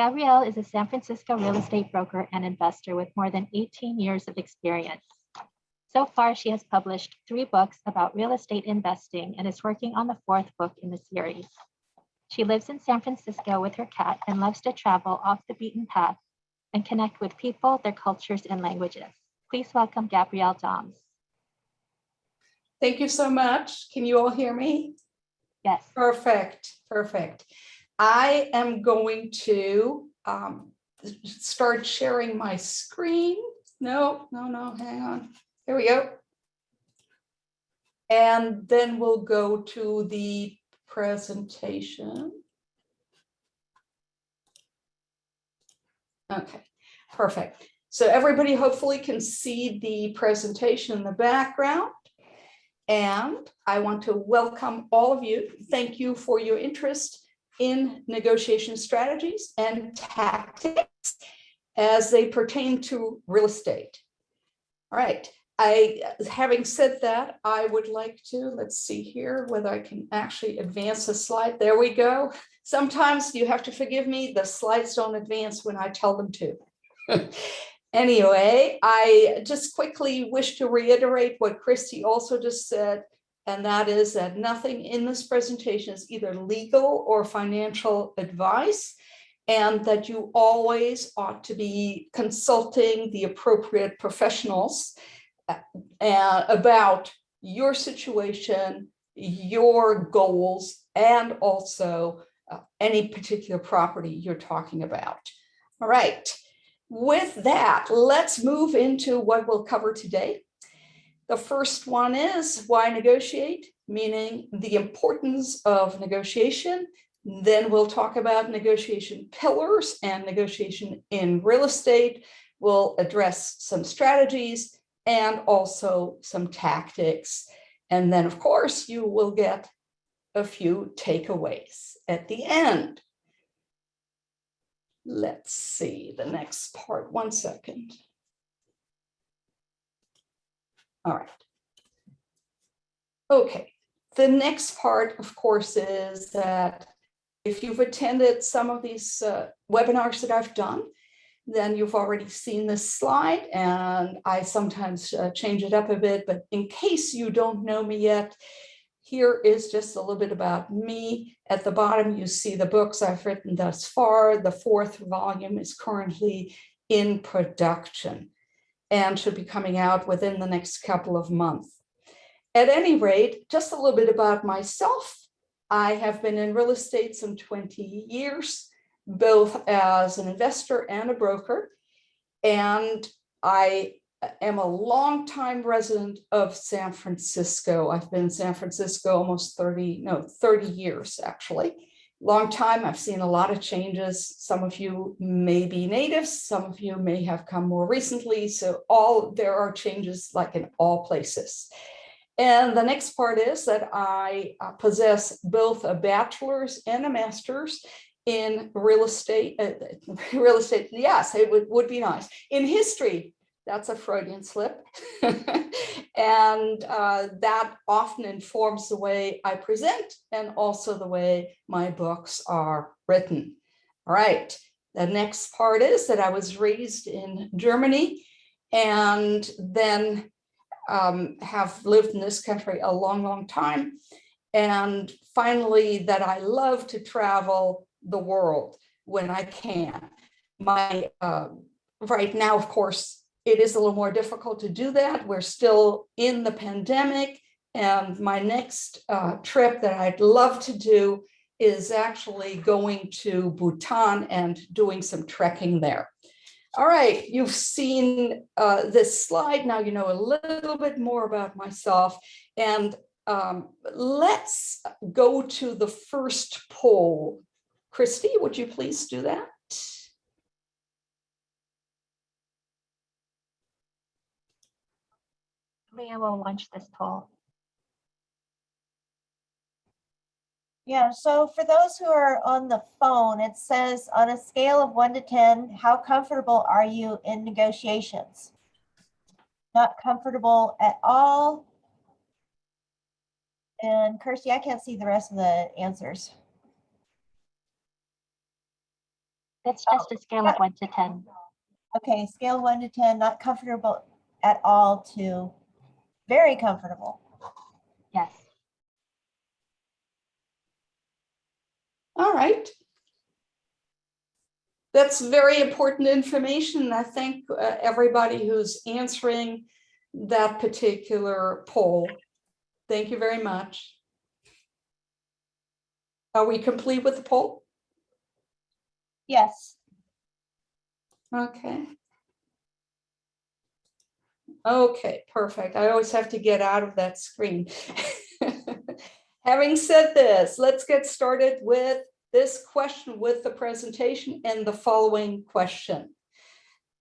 Gabrielle is a San Francisco real estate broker and investor with more than 18 years of experience. So far, she has published three books about real estate investing and is working on the fourth book in the series. She lives in San Francisco with her cat and loves to travel off the beaten path and connect with people, their cultures, and languages. Please welcome Gabrielle Doms. Thank you so much. Can you all hear me? Yes. Perfect, perfect. I am going to um, start sharing my screen. No, no, no, hang on. Here we go. And then we'll go to the presentation. Okay, perfect. So everybody hopefully can see the presentation in the background. And I want to welcome all of you. Thank you for your interest in negotiation strategies and tactics as they pertain to real estate. All right, I, having said that, I would like to, let's see here whether I can actually advance the slide. There we go. Sometimes you have to forgive me, the slides don't advance when I tell them to. Anyway, I just quickly wish to reiterate what Christy also just said, and that is that nothing in this presentation is either legal or financial advice, and that you always ought to be consulting the appropriate professionals uh, about your situation, your goals, and also uh, any particular property you're talking about. All right. With that, let's move into what we'll cover today. The first one is why negotiate, meaning the importance of negotiation. Then we'll talk about negotiation pillars and negotiation in real estate. We'll address some strategies and also some tactics. And then, of course, you will get a few takeaways at the end. Let's see the next part, one second. All right. Okay, the next part, of course, is that if you've attended some of these uh, webinars that I've done, then you've already seen this slide and I sometimes uh, change it up a bit, but in case you don't know me yet, here is just a little bit about me. At the bottom, you see the books I've written thus far. The fourth volume is currently in production and should be coming out within the next couple of months. At any rate, just a little bit about myself. I have been in real estate some 20 years, both as an investor and a broker. And I am a longtime resident of San Francisco. I've been in San Francisco almost 30, no, 30 years actually. Long time, I've seen a lot of changes. Some of you may be natives, some of you may have come more recently. So all there are changes like in all places. And the next part is that I uh, possess both a bachelor's and a master's in real estate, uh, real estate, yes, it would, would be nice, in history that's a Freudian slip. and uh, that often informs the way I present and also the way my books are written. All right, the next part is that I was raised in Germany and then um, have lived in this country a long, long time. And finally, that I love to travel the world when I can. My uh, right now, of course, it is a little more difficult to do that. We're still in the pandemic. And my next uh, trip that I'd love to do is actually going to Bhutan and doing some trekking there. All right, you've seen uh, this slide. Now you know a little bit more about myself. And um, let's go to the first poll. Christy, would you please do that? Leah will launch this poll. Yeah, so for those who are on the phone, it says on a scale of one to 10, how comfortable are you in negotiations? Not comfortable at all. And Kirsty, I can't see the rest of the answers. That's just a scale of oh, one to 10. Okay, scale one to 10, not comfortable at all to very comfortable. Yes. All right. That's very important information. I thank uh, everybody who's answering that particular poll. Thank you very much. Are we complete with the poll? Yes, Okay. Okay, perfect. I always have to get out of that screen. Having said this, let's get started with this question with the presentation and the following question.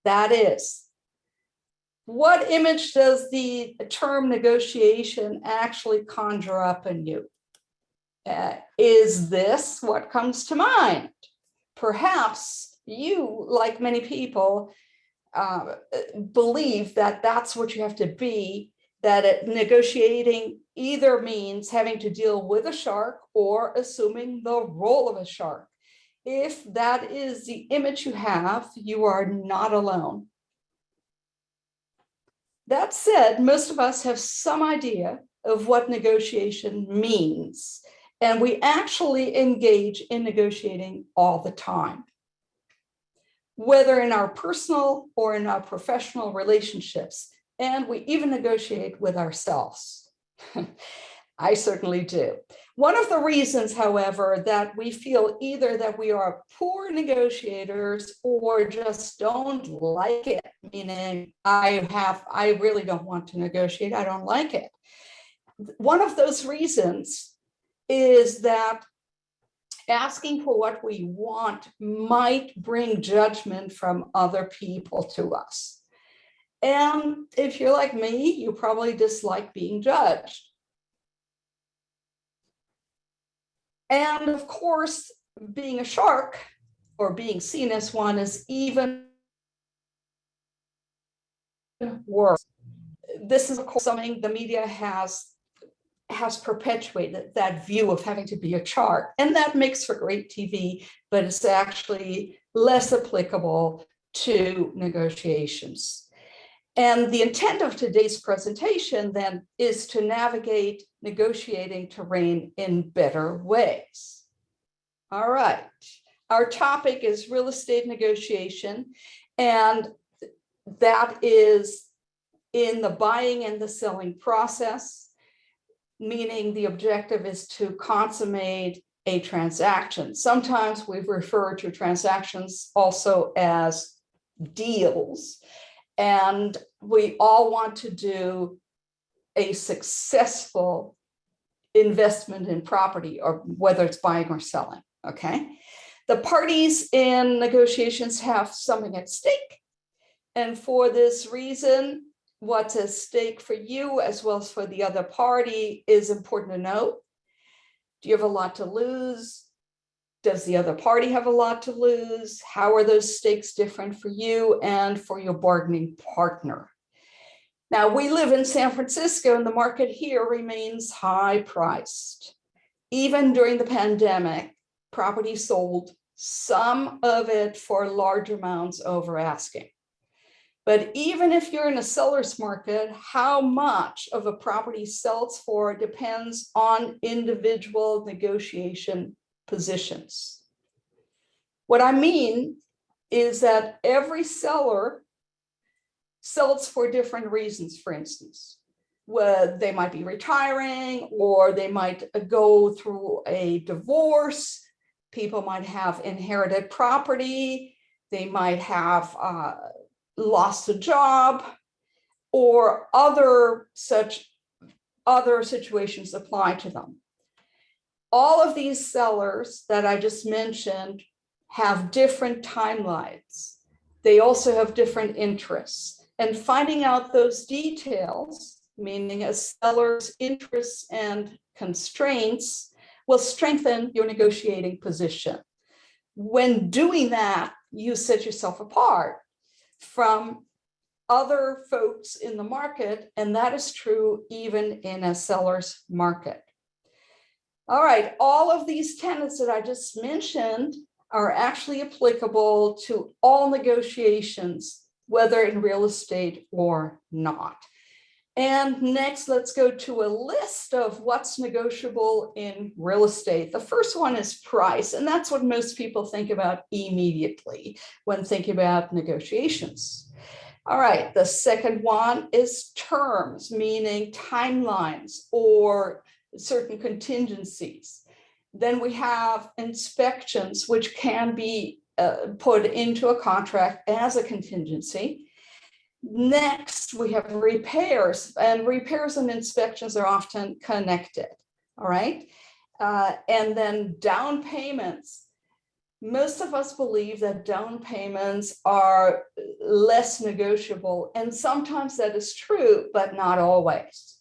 That is, what image does the term negotiation actually conjure up in you? Uh, is this what comes to mind? Perhaps you, like many people, uh, believe that that's what you have to be, that it- negotiating either means having to deal with a shark or assuming the role of a shark. If that is the image you have, you are not alone. That said, most of us have some idea of what negotiation means, and we actually engage in negotiating all the time whether in our personal or in our professional relationships. And we even negotiate with ourselves. I certainly do. One of the reasons, however, that we feel either that we are poor negotiators or just don't like it, meaning I have, I really don't want to negotiate, I don't like it. One of those reasons is that asking for what we want might bring judgment from other people to us. And if you're like me, you probably dislike being judged. And of course, being a shark or being seen as one is even worse. This is of course something the media has has perpetuated that view of having to be a chart. And that makes for great TV, but it's actually less applicable to negotiations. And the intent of today's presentation then is to navigate negotiating terrain in better ways. All right, our topic is real estate negotiation, and that is in the buying and the selling process meaning the objective is to consummate a transaction. Sometimes we refer to transactions also as deals. And we all want to do a successful investment in property or whether it's buying or selling, okay? The parties in negotiations have something at stake. And for this reason, what's at stake for you as well as for the other party is important to note. Do you have a lot to lose? Does the other party have a lot to lose? How are those stakes different for you and for your bargaining partner? Now, we live in San Francisco and the market here remains high priced. Even during the pandemic, property sold, some of it for large amounts over asking. But even if you're in a seller's market, how much of a property sells for depends on individual negotiation positions. What I mean is that every seller sells for different reasons, for instance. Well, they might be retiring or they might go through a divorce. People might have inherited property. They might have uh, lost a job or other such other situations apply to them. All of these sellers that I just mentioned have different timelines. They also have different interests and finding out those details, meaning a seller's interests and constraints will strengthen your negotiating position. When doing that, you set yourself apart from other folks in the market, and that is true even in a seller's market. All right, all of these tenants that I just mentioned are actually applicable to all negotiations, whether in real estate or not. And next, let's go to a list of what's negotiable in real estate. The first one is price, and that's what most people think about immediately when thinking about negotiations. All right, the second one is terms, meaning timelines or certain contingencies. Then we have inspections, which can be uh, put into a contract as a contingency. Next, we have repairs and repairs and inspections are often connected. All right. Uh, and then down payments. Most of us believe that down payments are less negotiable and sometimes that is true, but not always.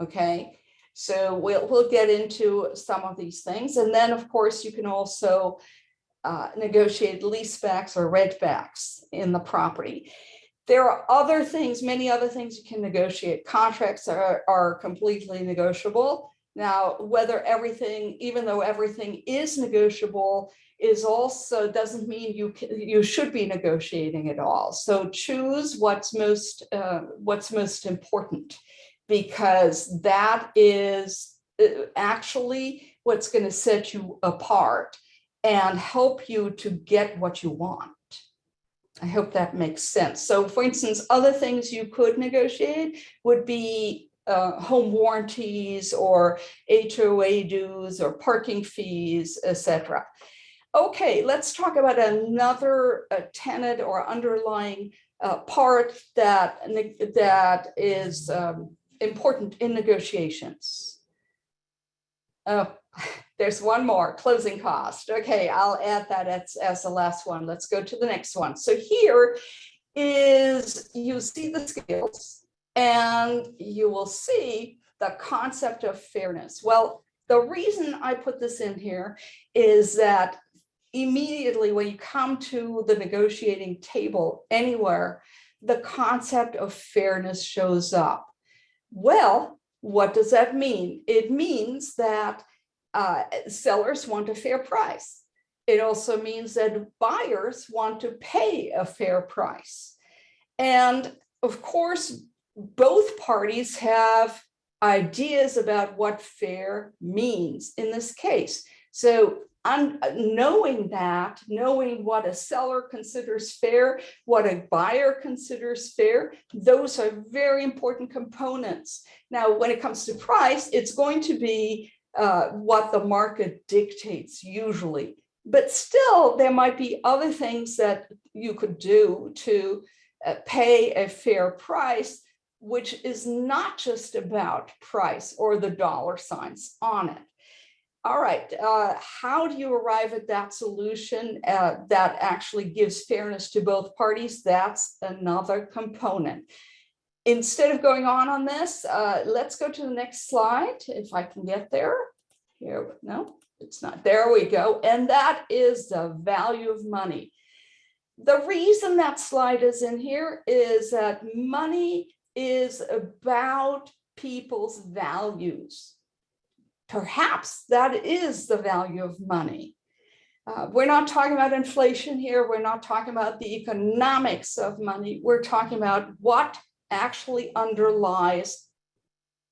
Okay. So we'll, we'll get into some of these things. And then of course you can also uh, negotiate leasebacks or rentbacks in the property. There are other things, many other things you can negotiate. Contracts are, are completely negotiable. Now, whether everything, even though everything is negotiable, is also doesn't mean you can, you should be negotiating at all. So choose what's most uh, what's most important, because that is uh, actually what's going to set you apart and help you to get what you want. I hope that makes sense. So for instance, other things you could negotiate would be uh, home warranties or HOA dues or parking fees, etc. Okay, let's talk about another uh, tenet or underlying uh, part that, that is um, important in negotiations. Oh, there's one more closing cost. Okay, I'll add that as, as the last one. Let's go to the next one. So here is you see the scales and you will see the concept of fairness. Well, the reason I put this in here is that immediately when you come to the negotiating table anywhere, the concept of fairness shows up. Well, what does that mean? It means that uh, sellers want a fair price. It also means that buyers want to pay a fair price. And of course, both parties have ideas about what fair means in this case. So un knowing that, knowing what a seller considers fair, what a buyer considers fair, those are very important components. Now, when it comes to price, it's going to be uh, what the market dictates usually. But still, there might be other things that you could do to uh, pay a fair price, which is not just about price or the dollar signs on it. All right, uh, how do you arrive at that solution uh, that actually gives fairness to both parties? That's another component instead of going on on this, uh, let's go to the next slide, if I can get there. Here, no, it's not. There we go. And that is the value of money. The reason that slide is in here is that money is about people's values. Perhaps that is the value of money. Uh, we're not talking about inflation here. We're not talking about the economics of money. We're talking about what actually underlies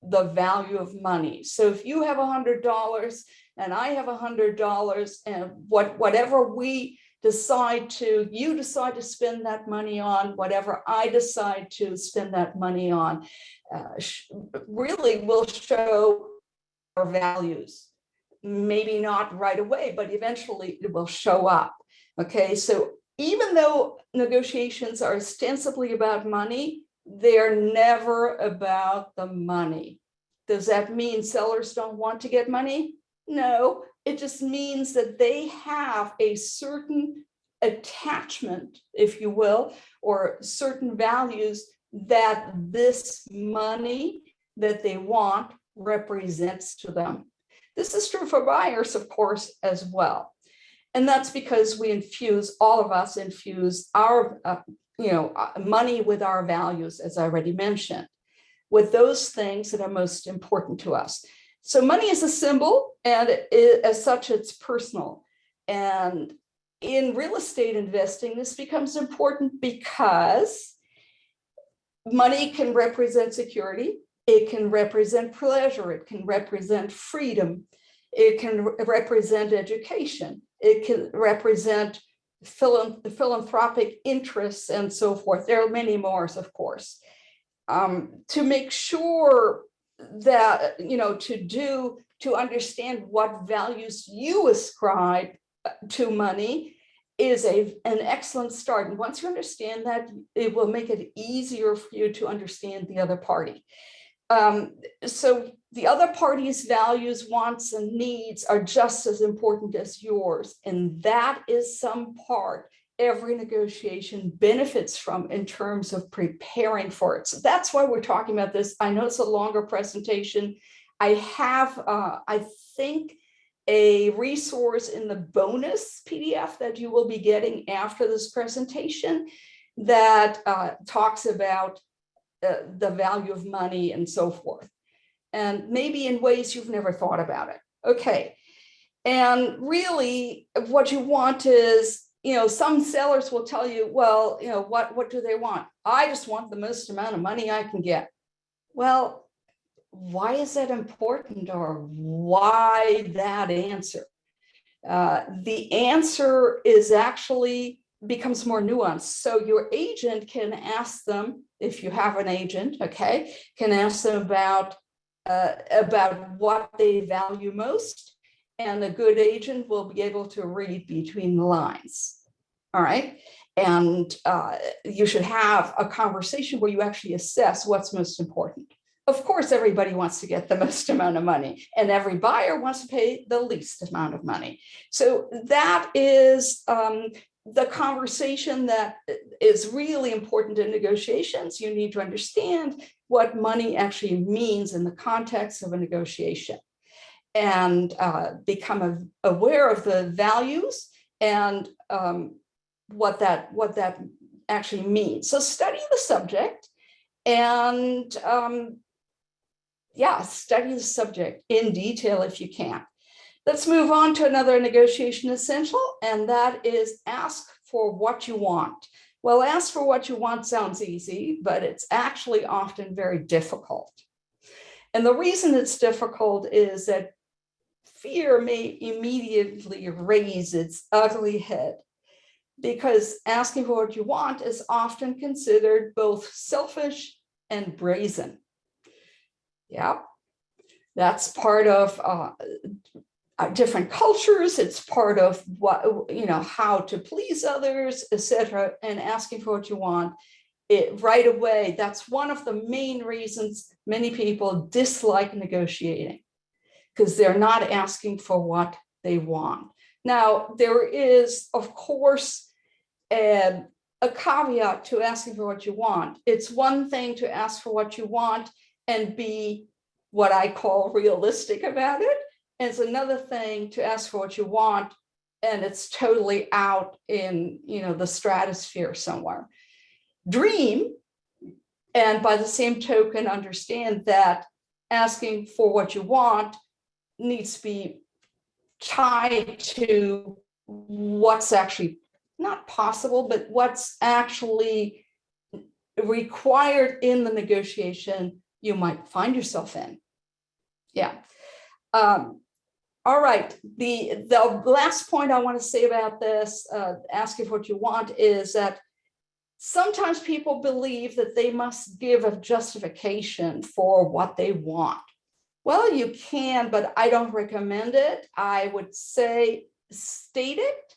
the value of money. So if you have a hundred dollars and I have a hundred dollars and what whatever we decide to, you decide to spend that money on, whatever I decide to spend that money on, uh, really will show our values. Maybe not right away, but eventually it will show up. Okay, so even though negotiations are ostensibly about money, they're never about the money. Does that mean sellers don't want to get money? No, it just means that they have a certain attachment, if you will, or certain values that this money that they want represents to them. This is true for buyers, of course, as well. And that's because we infuse, all of us infuse our uh, you know, uh, money with our values, as I already mentioned, with those things that are most important to us. So money is a symbol and it, as such, it's personal. And in real estate investing, this becomes important because money can represent security, it can represent pleasure, it can represent freedom, it can re- represent education, it can represent philanthropic interests and so forth. There are many more, of course. Um, to make sure that, you know, to do, to understand what values you ascribe uh, to money is a, an excellent start. And once you understand that, it will make it easier for you to understand the other party. Um, so the other party's values, wants, and needs are just as important as yours. And that is some part every negotiation benefits from in terms of preparing for it. So that's why we're talking about this. I know it's a longer presentation. I have, uh, I think, a resource in the bonus PDF that you will be getting after this presentation that uh, talks about uh, the value of money and so forth. And maybe in ways you've never thought about it. Okay. And really what you want is, you know, some sellers will tell you, well, you know, what, what do they want? I just want the most amount of money I can get. Well, why is that important or why that answer? Uh, the answer is actually becomes more nuanced. So your agent can ask them, if you have an agent, okay, can ask them about, uh, about what they value most. And a good agent will be able to read between the lines. All right. And uh, you should have a conversation where you actually assess what's most important. Of course, everybody wants to get the most amount of money and every buyer wants to pay the least amount of money. So that is um, the conversation that is really important in negotiations. You need to understand what money actually means in the context of a negotiation and uh, become a- aware of the values and um, what that what that actually means. So study the subject and um, yeah, study the subject in detail if you can. Let's move on to another negotiation essential, and that is ask for what you want. Well, ask for what you want sounds easy, but it's actually often very difficult. And the reason it's difficult is that fear may immediately raise its ugly head because asking for what you want is often considered both selfish and brazen. Yeah, that's part of uh, uh, different cultures. It's part of what, you know, how to please others, etc. And asking for what you want it right away. That's one of the main reasons many people dislike negotiating because they're not asking for what they want. Now, there is, of course, a, a caveat to asking for what you want. It's one thing to ask for what you want and be what I call realistic about it. It's another thing to ask for what you want and it's totally out in you know the stratosphere somewhere. Dream and by the same token understand that asking for what you want needs to be tied to what's actually not possible, but what's actually required in the negotiation you might find yourself in. Yeah. Um, all right, the, the last point I want to say about this, uh, asking for what you want is that sometimes people believe that they must give a justification for what they want. Well, you can, but I don't recommend it. I would say state it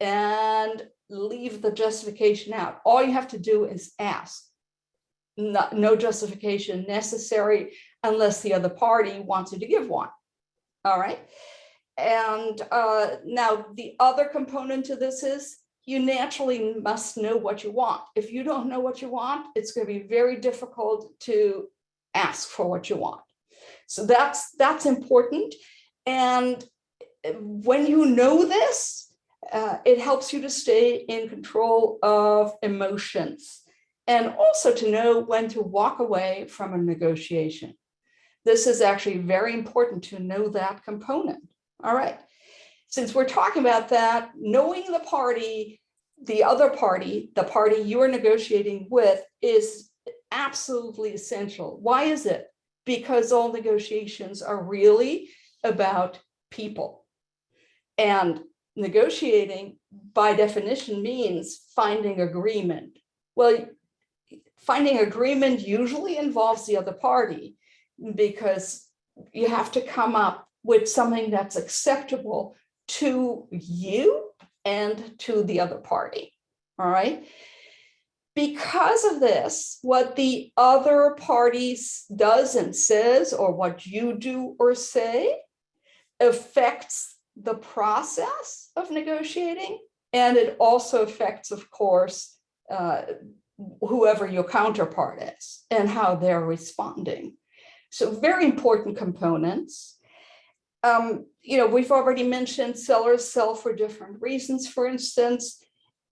and leave the justification out. All you have to do is ask. No, no justification necessary unless the other party wants you to give one. All right. And uh, now the other component to this is you naturally must know what you want. If you don't know what you want, it's going to be very difficult to ask for what you want. So that's that's important. And when you know this, uh, it helps you to stay in control of emotions and also to know when to walk away from a negotiation. This is actually very important to know that component. All right. since we're talking about that, knowing the party, the other party, the party you're negotiating with is absolutely essential. Why is it? Because all negotiations are really about people. And negotiating by definition means finding agreement. Well, finding agreement usually involves the other party because you have to come up with something that's acceptable to you and to the other party. All right. Because of this, what the other parties does and says, or what you do or say, affects the process of negotiating. And it also affects, of course, uh, whoever your counterpart is and how they're responding. So very important components. Um, you know, we've already mentioned sellers sell for different reasons, for instance.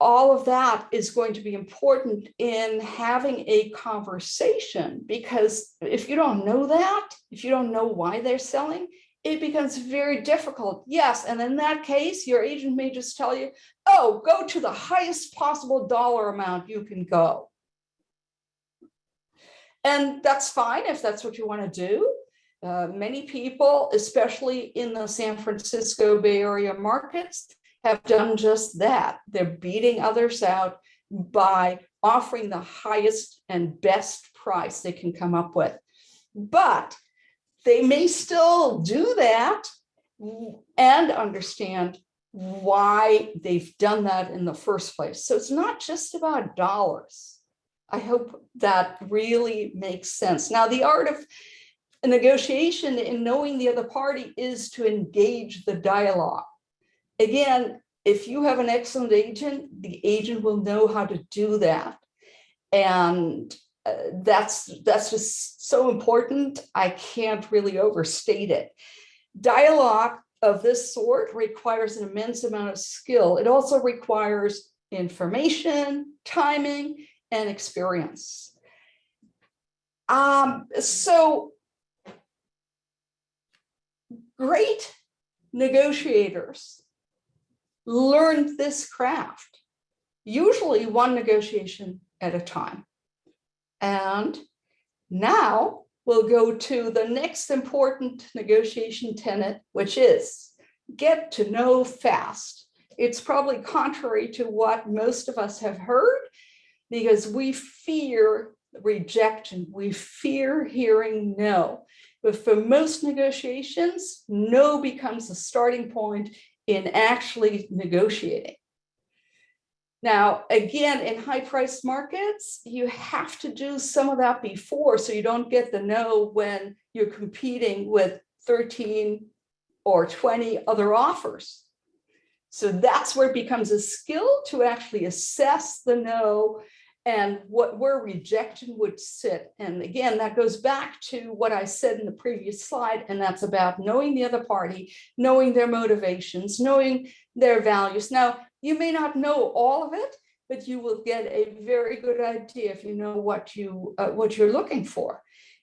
All of that is going to be important in having a conversation because if you don't know that, if you don't know why they're selling, it becomes very difficult. Yes, and in that case, your agent may just tell you, oh, go to the highest possible dollar amount you can go. And that's fine if that's what you want to do. Uh, many people, especially in the San Francisco Bay Area markets, have done just that. They're beating others out by offering the highest and best price they can come up with. But they may still do that and understand why they've done that in the first place. So it's not just about dollars. I hope that really makes sense. Now, the art of negotiation in knowing the other party is to engage the dialogue. Again, if you have an excellent agent, the agent will know how to do that. And uh, that's, that's just so important. I can't really overstate it. Dialogue of this sort requires an immense amount of skill. It also requires information, timing, and experience. Um, so great negotiators learned this craft, usually one negotiation at a time. And now we'll go to the next important negotiation tenet, which is get to no fast. It's probably contrary to what most of us have heard because we fear rejection. We fear hearing no. But for most negotiations, no becomes a starting point in actually negotiating. Now, again, in high priced markets, you have to do some of that before so you don't get the no when you're competing with 13 or 20 other offers. So that's where it becomes a skill to actually assess the no and what where rejection would sit. And again, that goes back to what I said in the previous slide, and that's about knowing the other party, knowing their motivations, knowing their values. Now, you may not know all of it, but you will get a very good idea if you know what you uh, what you're looking for.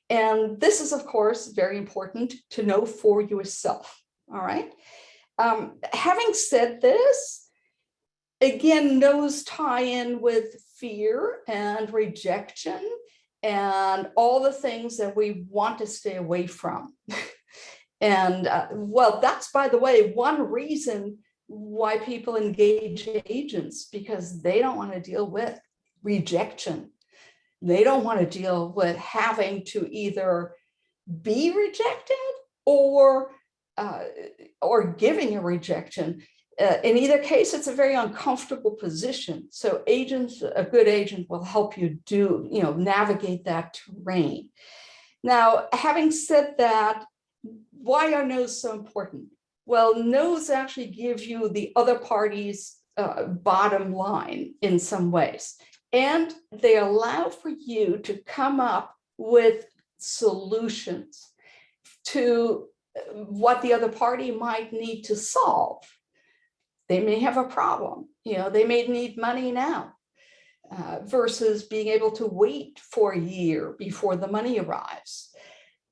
And this is, of course, very important to know for yourself. All right. Um, having said this, again, those tie in with fear and rejection and all the things that we want to stay away from. and uh, well, that's, by the way, one reason why people engage agents because they don't want to deal with rejection. They don't want to deal with having to either be rejected or uh, or giving a rejection. Uh, in either case, it's a very uncomfortable position. So agents, a good agent will help you do, you know, navigate that terrain. Now, having said that, why are no's so important? Well, no's actually give you the other party's uh, bottom line in some ways. And they allow for you to come up with solutions to what the other party might need to solve. They may have a problem, you know, they may need money now uh, versus being able to wait for a year before the money arrives.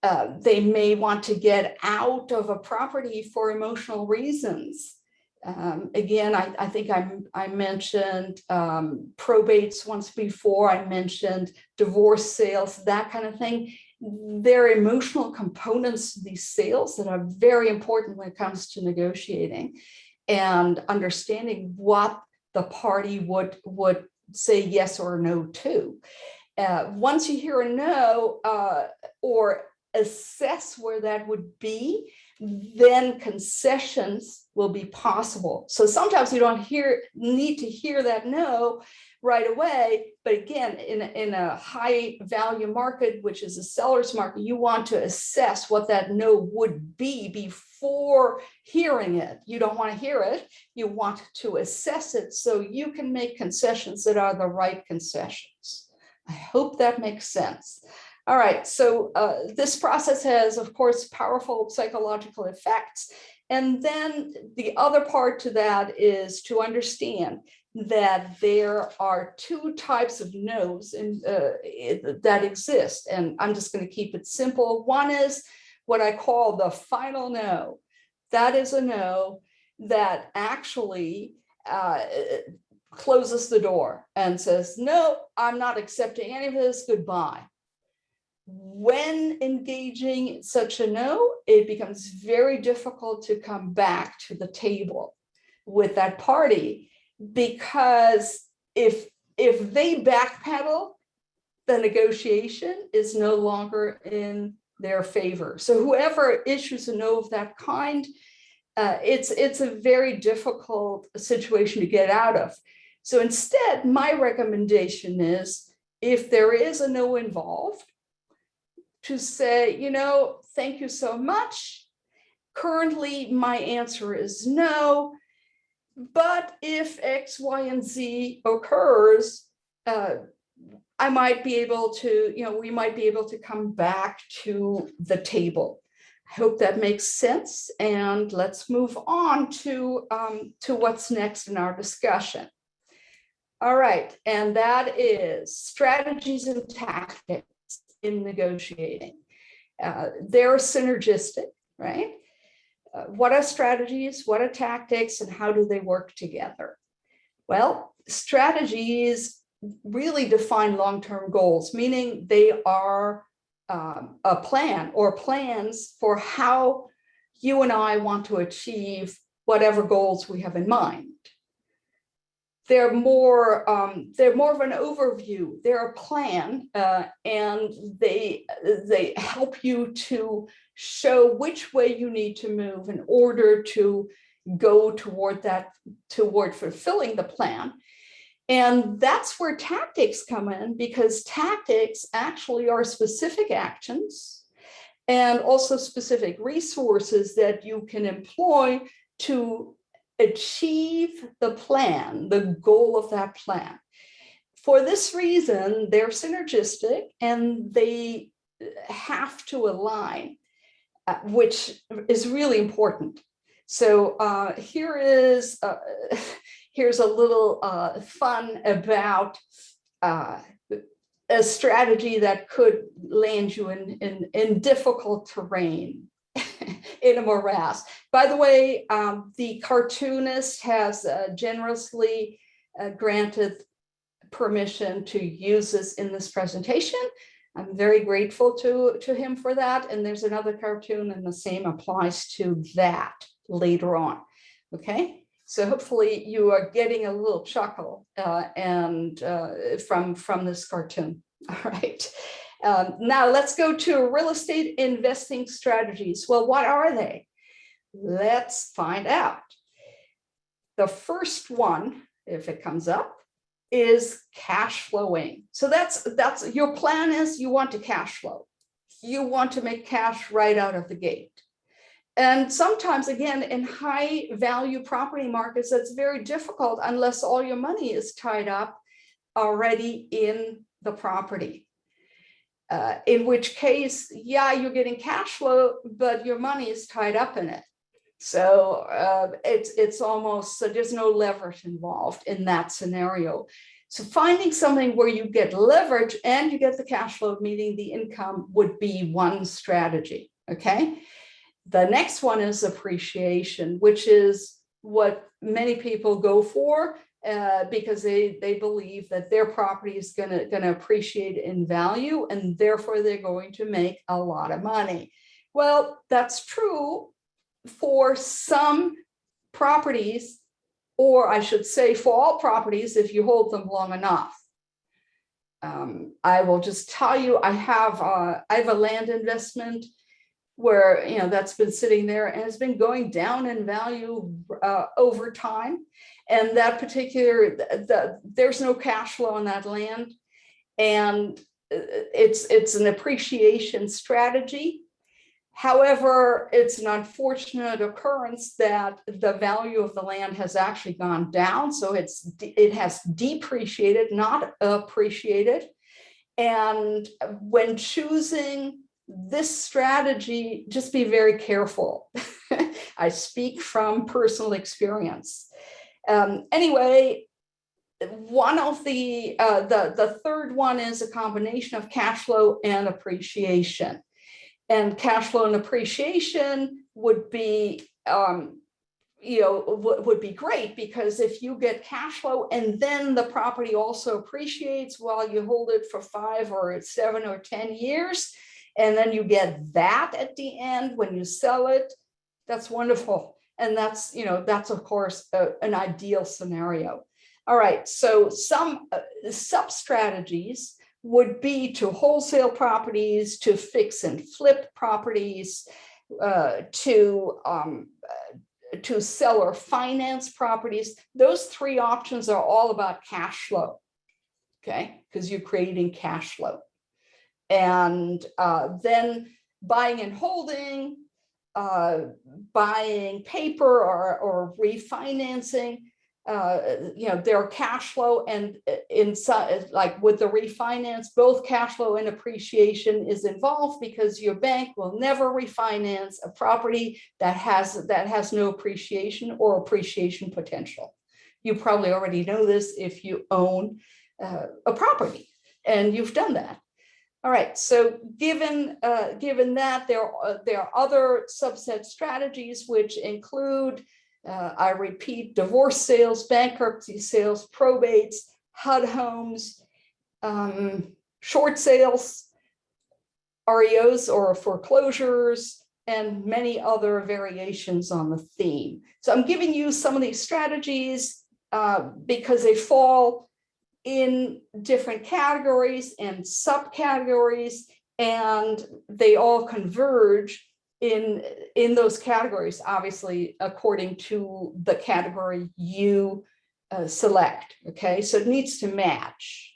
Uh, they may want to get out of a property for emotional reasons Um, again, I, I think I, I mentioned um, probates once before. I mentioned divorce sales, that kind of thing. There are emotional components to these sales that are very important when it comes to negotiating and understanding what the party would would say yes or no to. Uh, once you hear a no uh, or assess where that would be, then concessions will be possible. So sometimes you don't hear need to hear that no right away. But again, in, a- in a high value market, which is a seller's market, you want to assess what that no would be before hearing it. You don't want to hear it. You want to assess it so you can make concessions that are the right concessions. I hope that makes sense. All right, so uh, this process has, of course, powerful psychological effects. And then the other part to that is to understand that there are two types of no's in, uh, that exist. And I'm just going to keep it simple. One is what I call the final no. That is a no that actually uh, closes the door and says, no, I'm not accepting any of this, goodbye. When engaging such a no, it becomes very difficult to come back to the table with that party because if if they backpedal, the negotiation is no longer in their favor. So whoever issues a no of that kind, uh, it's it's a very difficult situation to get out of. So instead, my recommendation is if there is a no involved, to say, you know, thank you so much. Currently, my answer is no. But if X, Y, and Z occurs, uh, I might be able to, you know, we might be able to come back to the table. I hope that makes sense. And let's move on to, um, to what's next in our discussion. All right, and that is strategies and tactics in negotiating. Uh, they're synergistic, right? Uh, what are strategies? What are tactics? And how do they work together? Well, strategies really define long-term goals, meaning they are um, a plan or plans for how you and I want to achieve whatever goals we have in mind. They're more, um, they're more of an overview. They're a plan, uh, and they they help you to show which way you need to move in order to go toward that, toward fulfilling the plan. And that's where tactics come in because tactics actually are specific actions and also specific resources that you can employ to achieve the plan, the goal of that plan. For this reason, they're synergistic and they have to align, which is really important. So uh, here is, uh, here's a little uh, fun about uh, a strategy that could land you in, in, in difficult terrain in a morass. By the way, um, the cartoonist has uh, generously uh, granted permission to use this in this presentation. I'm very grateful to, to him for that. And there's another cartoon and the same applies to that later on. Okay, so hopefully you are getting a little chuckle uh, and uh, from, from this cartoon. All right. Um, now let's go to real estate investing strategies. Well, what are they? Let's find out. The first one, if it comes up, is cash flowing. So that's that's your plan is you want to cash flow. You want to make cash right out of the gate. And sometimes, again, in high value property markets, that's very difficult unless all your money is tied up already in the property. Uh, in which case, yeah, you're getting cash flow, but your money is tied up in it. So uh, it's it's almost so there's no leverage involved in that scenario. So finding something where you get leverage and you get the cash flow, meaning the income would be one strategy. Okay. The next one is appreciation, which is what many people go for uh, because they, they believe that their property is gonna, gonna appreciate in value and therefore they're going to make a lot of money. Well, that's true for some properties, or I should say for all properties if you hold them long enough. Um, I will just tell you, I have, uh, I have a land investment where, you know, that's been sitting there and it's been going down in value uh, over time. And that particular, the, the- there's no cash flow on that land. And uh, it's, it's an appreciation strategy. However, it's an unfortunate occurrence that the value of the land has actually gone down. So it's, it has depreciated, not appreciated. And when choosing this strategy, just be very careful. I speak from personal experience. Um, anyway, one of the, uh, the, the third one is a combination of cash flow and appreciation. And cash flow and appreciation would be, um, you know, would, be great because if you get cash flow and then the property also appreciates while you hold it for five or seven or 10 years, and then you get that at the end when you sell it, that's wonderful. And that's, you know, that's of course a- an ideal scenario. All right, so some uh, sub strategies would be to wholesale properties, to fix and flip properties, uh, to um, uh, to seller finance properties. Those three options are all about cash flow. Okay, because you're creating cash flow. And uh, then buying and holding, uh, buying paper or, or refinancing, uh, you know, their cash flow and uh, in like with the refinance, both cash flow and appreciation is involved because your bank will never refinance a property that has, that has no appreciation or appreciation potential. You probably already know this if you own uh, a property and you've done that. All right, so given, uh, given that, there are, there are other subset strategies which include, uh, I repeat, divorce sales, bankruptcy sales, probates, HUD homes, um, short sales, REOs or foreclosures, and many other variations on the theme. So I'm giving you some of these strategies uh, because they fall in different categories and subcategories, and they all converge in, in those categories, obviously, according to the category you uh, select, okay? So it needs to match.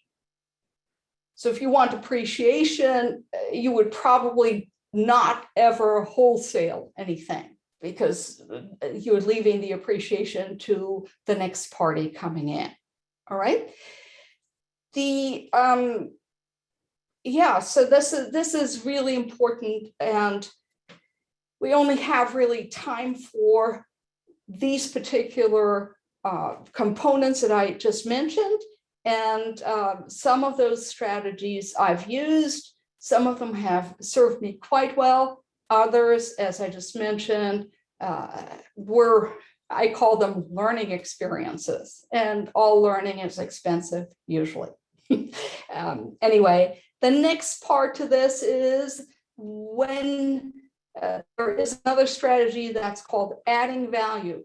So if you want appreciation, uh, you would probably not ever wholesale anything because uh, you're leaving the appreciation to the next party coming in, all right? the um yeah so this is this is really important and we only have really time for these particular uh, components that I just mentioned and uh, some of those strategies I've used some of them have served me quite well others as I just mentioned uh, were I call them learning experiences and all learning is expensive usually. um, anyway, the next part to this is when there is another strategy that's called adding value.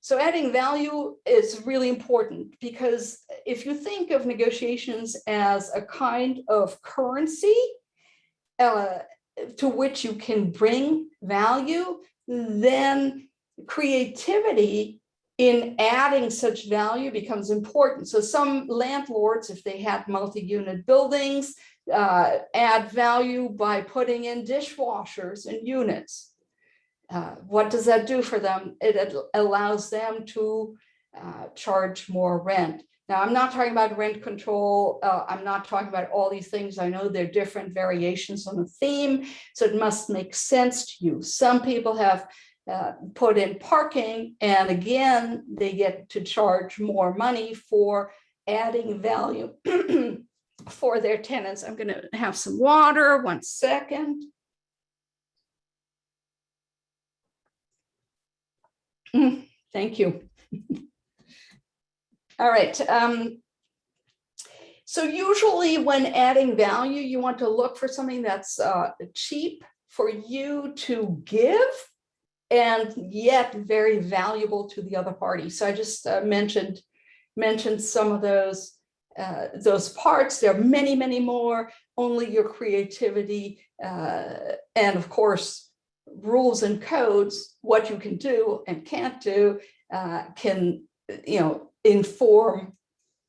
So adding value is really important because if you think of negotiations as a kind of currency uh, to which you can bring value, then creativity in adding such value becomes important. So some landlords, if they had multi-unit buildings, uh, add value by putting in dishwashers and units. Uh, what does that do for them? It allows them to uh, charge more rent. Now, I'm not talking about rent control. uh, I'm not talking about all these things. I know they're different variations on the theme, so it must make sense to you. Some people have uh, put in parking and again, they get to charge more money for adding value for their tenants. I'm going to have some water, one second. Mm, Thank you. All right. um, So usually when adding value, you want to look for something that's uh, cheap for you to give and yet very valuable to the other party. So I just uh, mentioned, mentioned some of those, uh, those parts. There are many, many more, only your creativity. uh, And of course, rules and codes, what you can do and can't do uh, can, you know, inform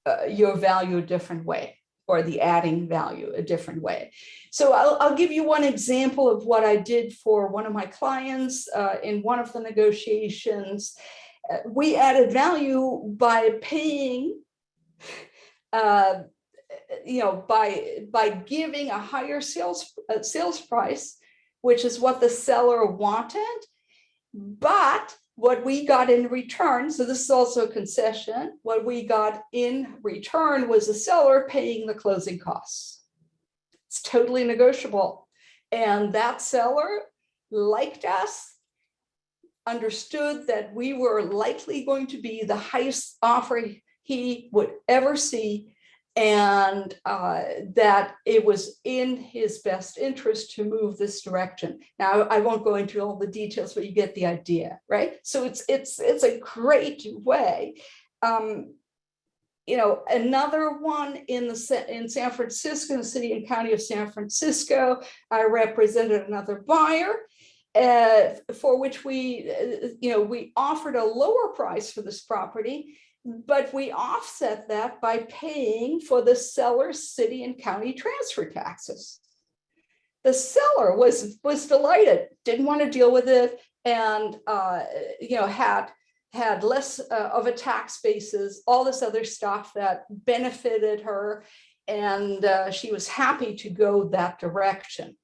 uh, your value a different way or the adding value a different way. So I'll, I'll give you one example of what I did for one of my clients uh, in one of the negotiations. Uh, we added value by paying, uh, you know, by by giving a higher sales uh, sales price, which is what the seller wanted. But what we got in return, so this is also a concession, what we got in return was the seller paying the closing costs. It's totally negotiable. And that seller liked us, understood that we were likely going to be the highest offer he would ever see and uh, that it was in his best interest to move this direction. Now, I won't go into all the details, but you get the idea, right? So it's it's it's a great way. Um, you know, another one in the in San Francisco, the city and county of San Francisco, I represented another buyer. Uh, for which we, uh, you know, we offered a lower price for this property, but we offset that by paying for the seller's city and county transfer taxes. The seller was, was delighted, didn't want to deal with it, and, uh, you know, had, had less uh, of a tax basis, all this other stuff that benefited her, and uh, she was happy to go that direction.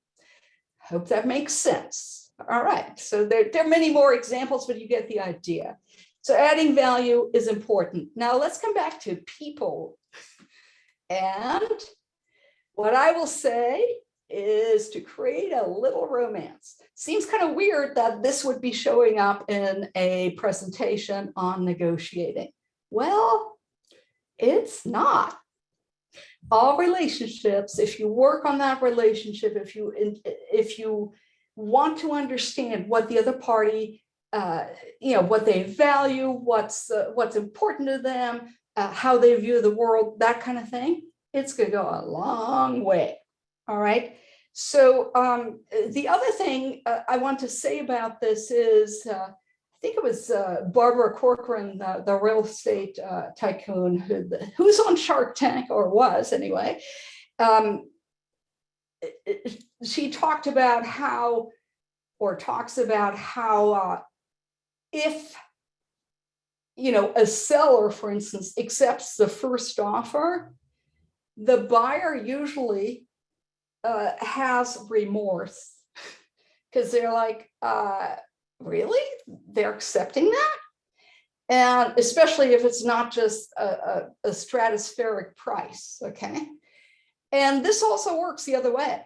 Hope that makes sense. All right, so there, there are many more examples, but you get the idea. So adding value is important. Now let's come back to people. And what I will say is to create a little romance. Seems kind of weird that this would be showing up in a presentation on negotiating. Well, it's not. All relationships, if you work on that relationship, if you if you want to understand what the other party uh, you know, what they value, what's, uh, what's important to them, uh, how they view the world, that kind of thing, it's gonna go a long way, all right? So um, the other thing uh, I want to say about this is, uh, I think it was uh, Barbara Corcoran, the, the real estate tycoon, who, who's on Shark Tank, or was anyway. Um, she talked about how, or talks about how uh, if you know, a seller, for instance, accepts the first offer, the buyer usually uh, has remorse because they're like, uh, really? They're accepting that? And especially if it's not just a, a, a stratospheric price, okay? And this also works the other way.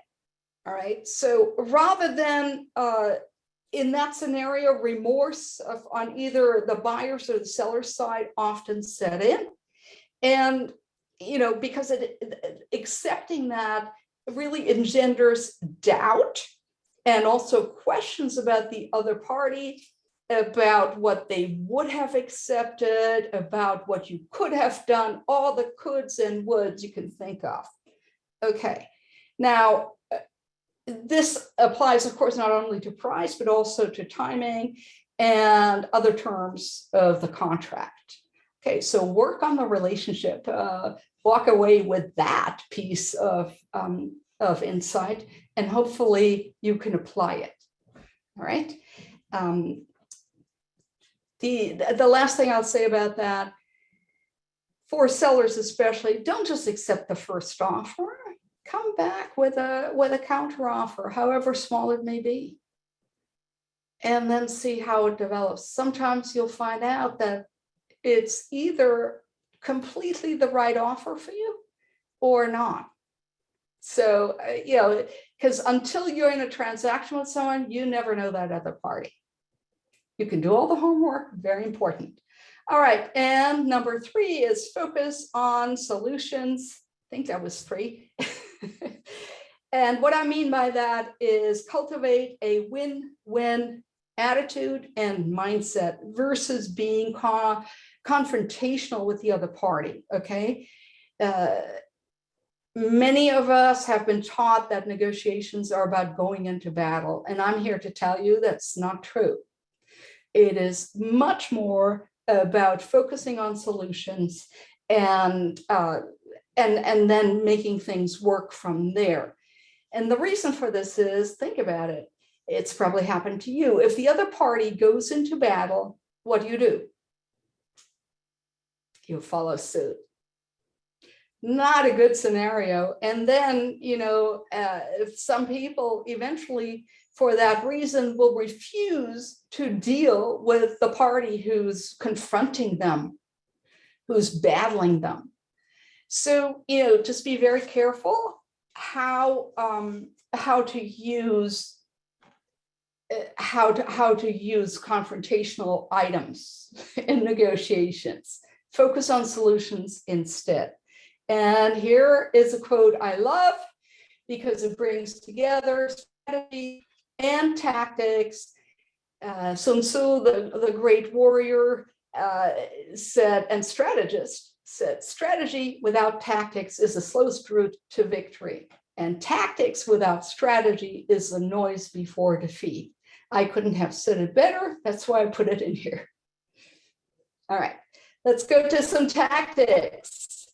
All right, so rather than uh, in that scenario, remorse of, on either the buyer's or the seller's side often set in. And, you know, because it, accepting that really engenders doubt and also questions about the other party, about what they would have accepted, about what you could have done, all the coulds and woulds you can think of. Okay, now this applies, of course, not only to price, but also to timing and other terms of the contract. Okay, so work on the relationship, uh, walk away with that piece of, um, of insight, and hopefully you can apply it. All right. Um, the, the last thing I'll say about that, for sellers especially, don't just accept the first offer come back with a with a counter offer, however small it may be. And then see how it develops. Sometimes you'll find out that it's either completely the right offer for you or not. So, uh, you know, because until you're in a transaction with someone, you never know that other party. You can do all the homework, very important. All right, and number three is focus on solutions. I think that was three. And what I mean by that is cultivate a win-win attitude and mindset versus being co- confrontational with the other party, okay? Uh, Many of us have been taught that negotiations are about going into battle, and I'm here to tell you that's not true. It is much more about focusing on solutions and uh, and and then making things work from there. And the reason for this is, think about it. It's probably happened to you. If the other party goes into battle, what do you do? You follow suit. Not a good scenario. And then, you know, uh, if some people eventually, for that reason, will refuse to deal with the party who's confronting them, who's battling them. So, you know, just be very careful how um, how to use uh, how to how to use confrontational items in negotiations. Focus on solutions instead. And here is a quote I love because it brings together strategy and tactics. Uh, Sun Tzu, the, the great warrior, uh, said, and strategist said, strategy without tactics is the slowest route to victory. And tactics without strategy is the noise before defeat. I couldn't have said it better. That's why I put it in here. All right, let's go to some tactics.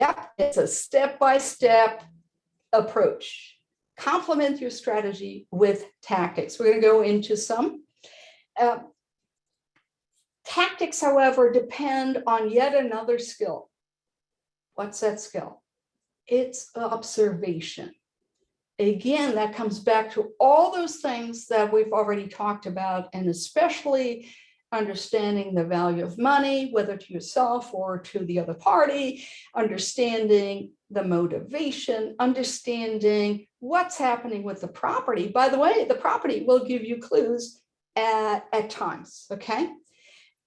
Yep, it's a step-by-step approach. Complement your strategy with tactics. We're going to go into some. Uh, Tactics, however, depend on yet another skill. What's that skill? It's observation. Again, that comes back to all those things that we've already talked about, and especially understanding the value of money, whether to yourself or to the other party, understanding the motivation, understanding what's happening with the property. By the way, the property will give you clues at, at times, okay?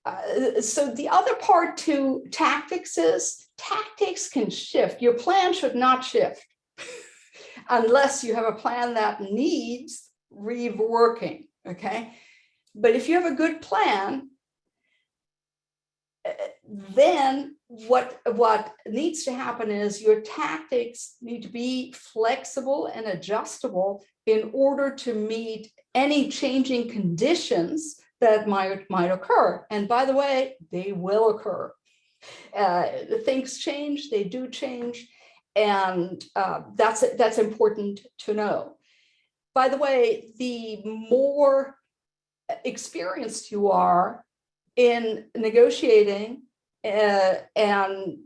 Uh, so the other part to tactics is tactics can shift. Your plan should not shift unless you have a plan that needs reworking, okay? But if you have a good plan, uh, then what, what needs to happen is your tactics need to be flexible and adjustable in order to meet any changing conditions that might, might occur. And by the way, they will occur. Uh, things change, they do change, and uh, that's, that's important to know. By the way, the more experienced you are in negotiating uh, and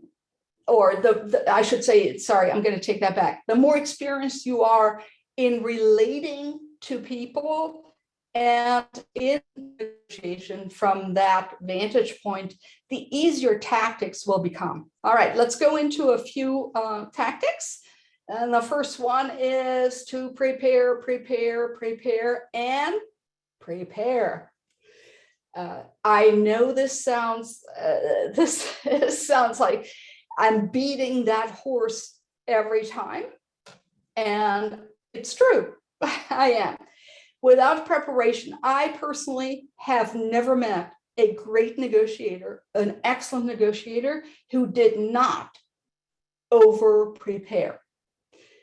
or the, the, I should say, sorry, I'm going to take that back. The more experienced you are in relating to people and in negotiation from that vantage point, the easier tactics will become. All right, let's go into a few uh, tactics. And the first one is to prepare, prepare, prepare, and prepare. Uh, I know this sounds, uh, this, this sounds like I'm beating that horse every time. And it's true, I am. Without preparation, I personally have never met a great negotiator, an excellent negotiator who did not over prepare.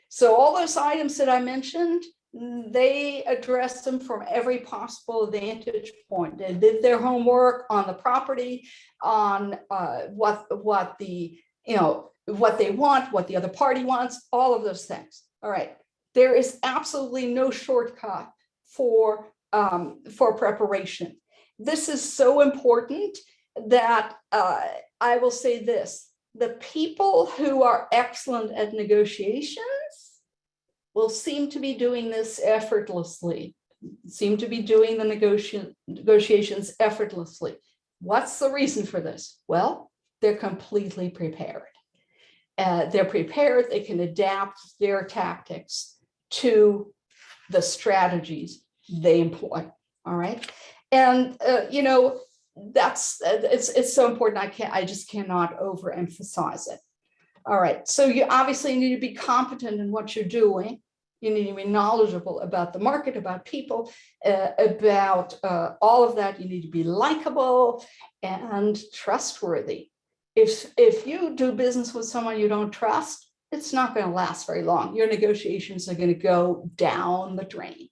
So all those items that I mentioned, they addressed them from every possible vantage point. They did their homework on the property, on uh, what what the you know what they want, what the other party wants, all of those things. All right, there is absolutely no shortcut for um, for preparation. This is so important that uh, I will say this: the people who are excellent at negotiations will seem to be doing this effortlessly, seem to be doing the negotiation, negotiations effortlessly. What's the reason for this? Well, they're completely prepared. Uh, they're prepared, they can adapt their tactics to the strategies they employ, all right? And, uh, you know, that's, uh, it's, it's so important. I can't, I just cannot overemphasize it. All right, so you obviously need to be competent in what you're doing. You need to be knowledgeable about the market, about people, uh, about uh, all of that. You need to be likable and trustworthy. If, if you do business with someone you don't trust, it's not going to last very long. Your negotiations are going to go down the drain.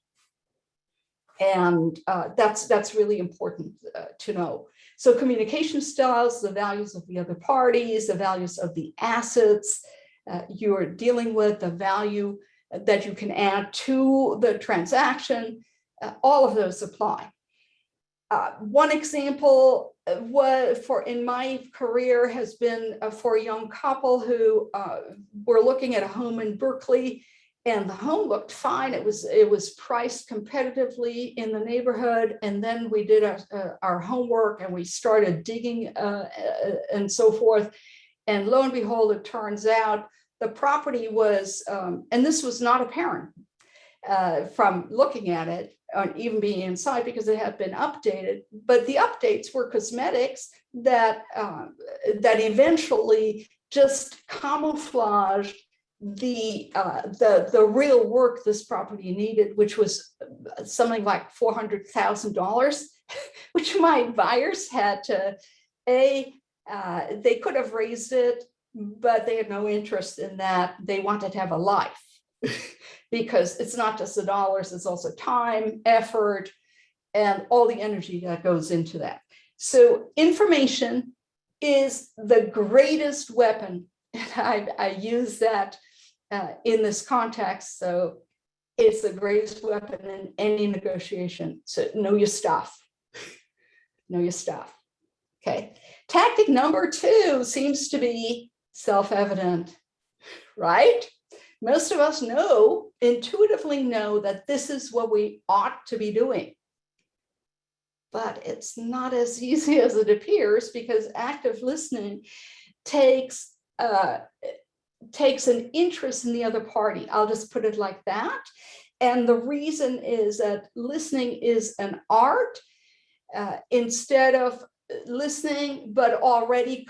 And uh, that's, that's really important uh, to know. So communication styles, the values of the other parties, the values of the assets uh, you're dealing with, the value that you can add to the transaction, uh, all of those apply. Uh, one example was for in my career has been uh, for a young couple who uh, were looking at a home in Berkeley and the home looked fine. It was it was priced competitively in the neighborhood. And then we did our, our homework and we started digging uh, uh, and so forth. And lo and behold, it turns out the property was, um, and this was not apparent uh, from looking at it, or even being inside because it had been updated. But the updates were cosmetics that uh, that eventually just camouflaged the uh, the the real work this property needed, which was something like four hundred thousand dollars, which my buyers had to a uh, they could have raised it, but they had no interest in that. They wanted to have a life because it's not just the dollars, it's also time, effort, and all the energy that goes into that. So information is the greatest weapon. And I, I use that uh, in this context. So it's the greatest weapon in any negotiation. So know your stuff. know your stuff. Okay. Tactic number two seems to be self-evident, right? Most of us know, intuitively know that this is what we ought to be doing. But it's not as easy as it appears because active listening takes uh, takes an interest in the other party. I'll just put it like that. And the reason is that listening is an art uh, instead of listening, but already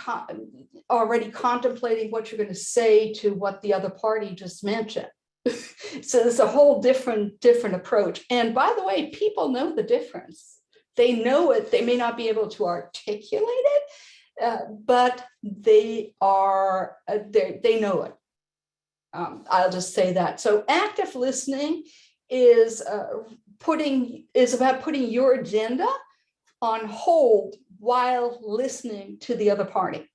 already contemplating what you're going to say to what the other party just mentioned. so there's a whole different different approach. And by the way, people know the difference. They know it. They may not be able to articulate it, uh, but they are, uh, they know it. Um, I'll just say that. So active listening is uh, putting, is about putting your agenda on hold while listening to the other party.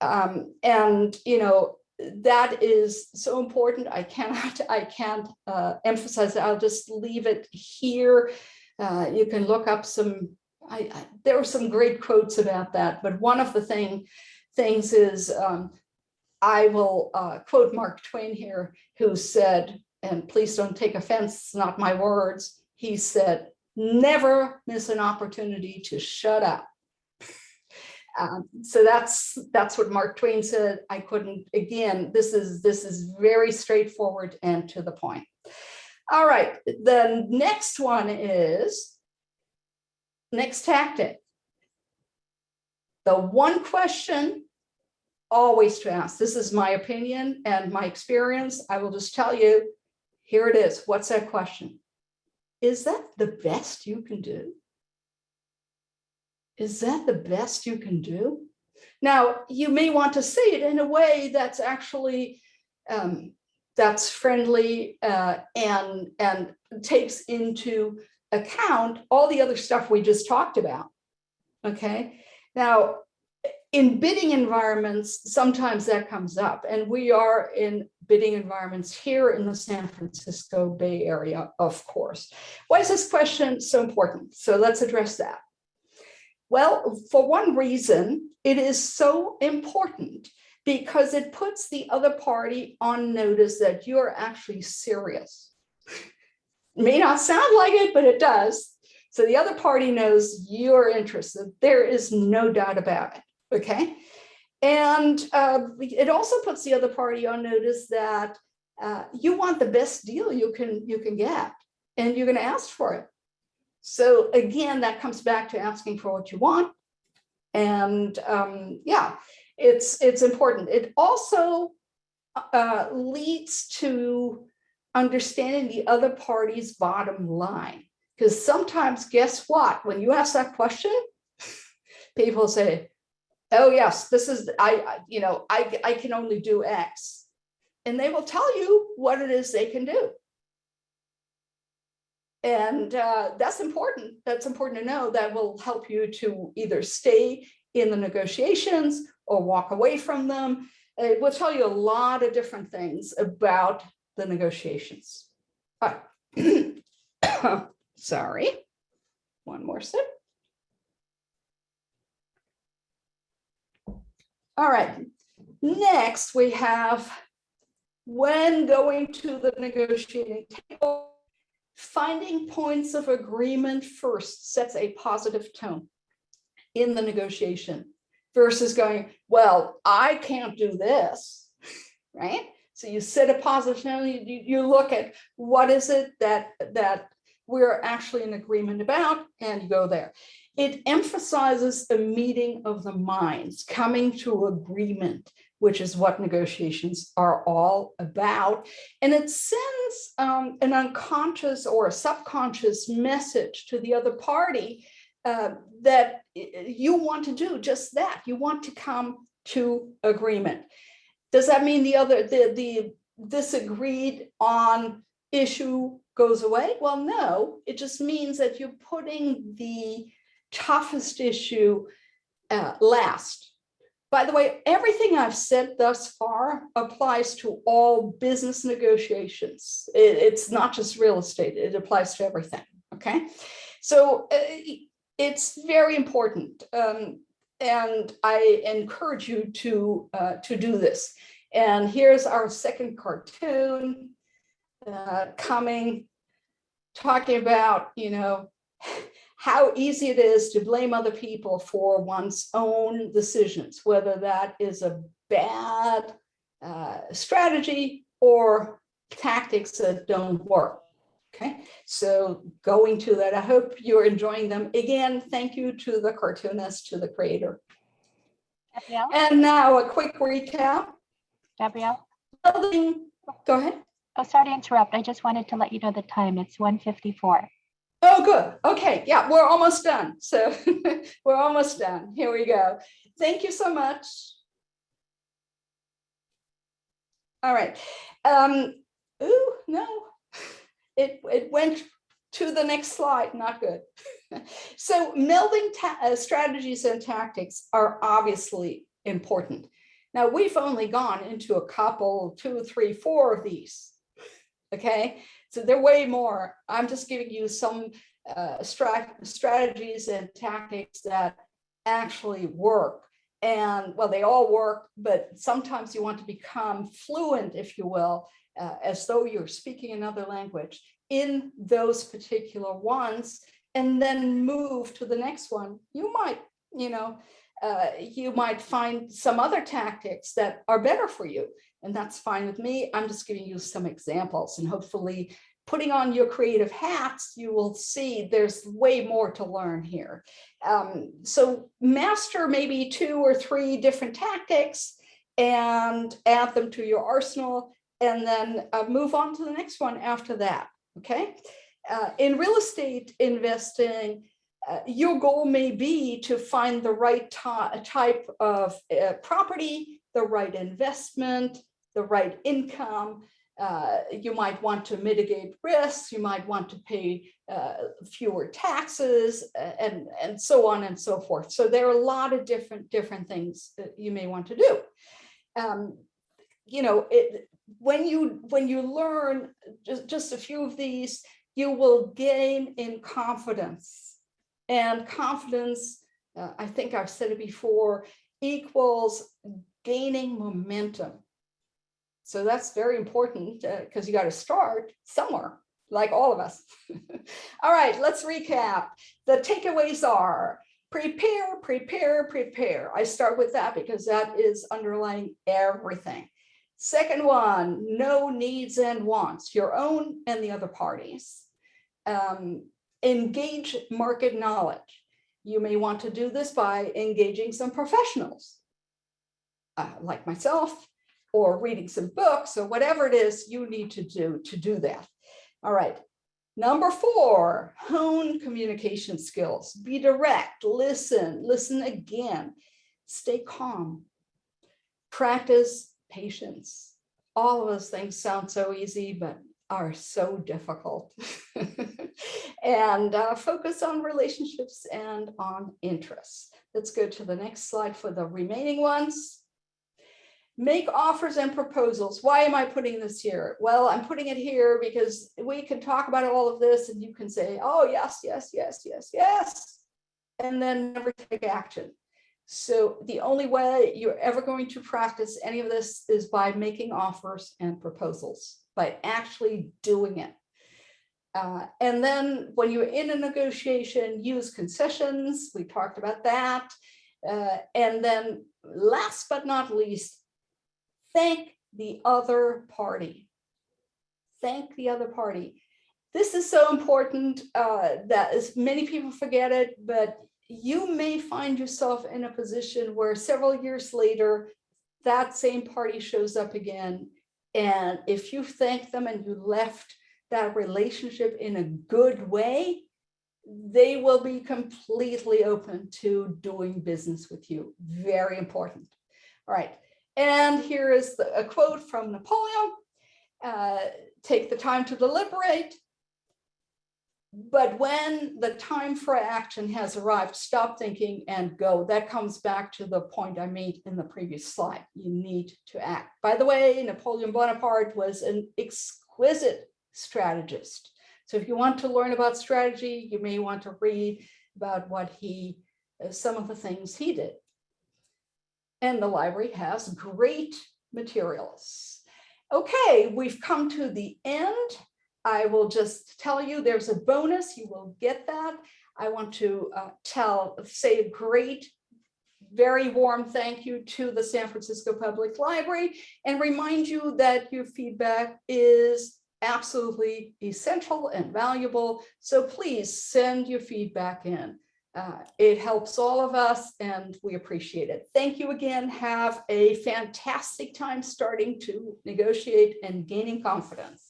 Um, and, you know, that is so important. I cannot, I can't uh, emphasize it. I'll just leave it here. Uh, you can look up some I, I, there were some great quotes about that, but one of the thing things is um, I will uh, quote Mark Twain here, who said, and please don't take offense, it's not my words. He said, never miss an opportunity to shut up. Um, so that's that's what Mark Twain said. I couldn't again. This is this is very straightforward and to the point. All right. The next one is Next tactic. The one question always to ask, this is my opinion and my experience. I will just tell you, here it is. What's that question? Is that the best you can do? Is that the best you can do? Now, you may want to say it in a way that's actually um, that's friendly uh, and and takes into account all the other stuff we just talked about. Okay, now in bidding environments, sometimes that comes up, and we are in bidding environments here in the San Francisco Bay Area, of course. Why is this question so important? So let's address that. Well, for one reason, it is so important because it puts the other party on notice that you're actually serious may not sound like it, but it does. So the other party knows you're interested. There is no doubt about it. Okay. And uh, it also puts the other party on notice that uh, you want the best deal you can you can get, and you're going to ask for it. So again, that comes back to asking for what you want. And um, yeah, it's, it's important. It also uh, leads to understanding the other party's bottom line. Because sometimes, guess what? When you ask that question, people say, oh yes, this is, I, I- you know, I, I can only do X. And they will tell you what it is they can do. And uh, that's important. That's important to know. That will help you to either stay in the negotiations or walk away from them. It will tell you a lot of different things about the negotiations. All right. Sorry. One more sip. All right. Next, we have when going to the negotiating table, finding points of agreement first sets a positive tone in the negotiation versus going, well, I can't do this, right? So you set a positive tone, you, you- look at what is it that, that we're actually in agreement about and you go there. It emphasizes a meeting of the minds, coming to agreement, which is what negotiations are all about. And it sends um, an unconscious or a subconscious message to the other party uh, that you want to do just that. You want to come to agreement. Does that mean the other, the, the disagreed on issue goes away? Well, no, it just means that you're putting the toughest issue uh, last. By the way, everything I've said thus far applies to all business negotiations. It- it's not just real estate, it applies to everything, okay? So uh, it's very important. um, and I encourage you to, uh, to do this. And here's our second cartoon uh, coming, talking about, you know, how easy it is to blame other people for one's own decisions, whether that is a bad uh, strategy or tactics that don't work. Okay, so going to that, I hope you're enjoying them. Again, thank you to the cartoonist, to the creator. Gabrielle, And now a quick recap. Gabrielle, go ahead. oh, sorry to interrupt. I just wanted to let you know the time. It's 1:54. Oh, good. Okay, yeah, we're almost done. So we're almost done. Here we go. Thank you so much. All right. Um, ooh, no, it, it went to the next slide, not good. So melding uh, strategies and tactics are obviously important. Now, we've only gone into a couple, two, three, four of these. Okay, so they're way more. I'm just giving you some uh, strat- strategies and tactics that actually work. And well, they all work, but sometimes you want to become fluent, if you will, uh, as though you're speaking another language in those particular ones, and then move to the next one. You might, you know, uh, you might find some other tactics that are better for you. And that's fine with me. I'm just giving you some examples and hopefully putting on your creative hats, you will see there's way more to learn here. Um, so master maybe two or three different tactics and add them to your arsenal and then uh, move on to the next one after that, okay? Uh, in real estate investing, uh, your goal may be to find the right type of uh, property, the right investment, the right income, uh, you might want to mitigate risks, you might want to pay uh, fewer taxes and, and so on and so forth. So there are a lot of different, different things that you may want to do. Um, you know, it, when you, when you learn just, just a few of these, you will gain in confidence. And confidence, uh, I think I've said it before, equals gaining momentum. So that's very important because you got to start somewhere, like all of us. all right, let's recap. The takeaways are prepare, prepare, prepare. I start with that because that is underlying everything. Second one, know needs and wants, your own and the other parties. Um, engage market knowledge. You may want to do this by engaging some professionals, uh, like myself, or reading some books, or whatever it is you need to do to do that. All right. Number four, hone communication skills. Be direct, listen, listen again, stay calm, practice patience. All of those things sound so easy, but are so difficult. and uh, focus on relationships and on interests. Let's go to the next slide for the remaining ones. Make offers and proposals. Why am I putting this here? Well, I'm putting it here because we can talk about all of this and you can say, oh, yes, yes, yes, yes, yes, and then never take action. So the only way you're ever going to practice any of this is by making offers and proposals, by actually doing it. Uh, and then when you're in a negotiation, use concessions. We talked about that. Uh, and then last but not least, thank the other party. Thank the other party. This is so important uh, that as many people forget it, but you may find yourself in a position where several years later, that same party shows up again. And if you thank them and you left that relationship in a good way, they will be completely open to doing business with you. Very important. All right. And here is the, a quote from Napoleon. Uh, take the time to deliberate, but when the time for action has arrived, stop thinking and go. That comes back to the point I made in the previous slide. You need to act. By the way, Napoleon Bonaparte was an exquisite strategist. So if you want to learn about strategy, you may want to read about what he, uh, some of the things he did. And the library has great materials. Okay, we've come to the end. I will just tell you there's a bonus. You will get that. I want to uh, tell, say a great, very warm thank you to the San Francisco Public Library and remind you that your feedback is absolutely essential and valuable. So please send your feedback in. Uh, it helps all of us and we appreciate it. Thank you again. Have a fantastic time starting to negotiate and gaining confidence.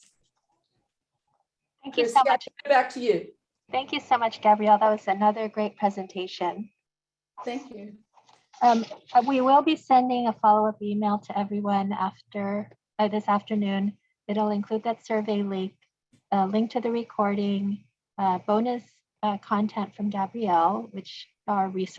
Thank you Chris, so much. Back to you. Thank you so much, Gabrielle. That was another great presentation. Thank you. Um, uh, we will be sending a follow-up email to everyone after uh, this afternoon. It'll include that survey link, a link to the recording, uh, bonus uh, content from Gabrielle, which are resources.